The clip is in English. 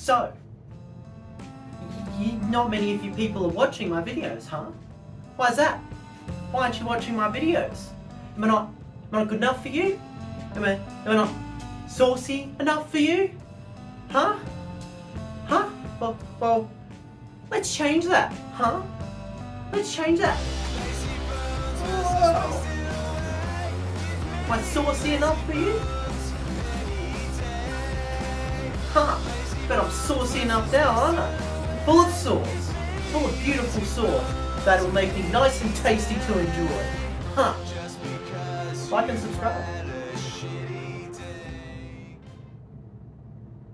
So, not many of you people are watching my videos, huh? Why is that? Why aren't you watching my videos? Am I not, am I not good enough for you? Am I, am I not saucy enough for you? Huh? Huh? Well, well, let's change that, huh? Let's change that. Oh. Am I saucy enough for you? Huh? But I'm saucy enough now, aren't I? Full of sauce. Full of beautiful sauce that will make me nice and tasty to enjoy. Huh? Like and subscribe.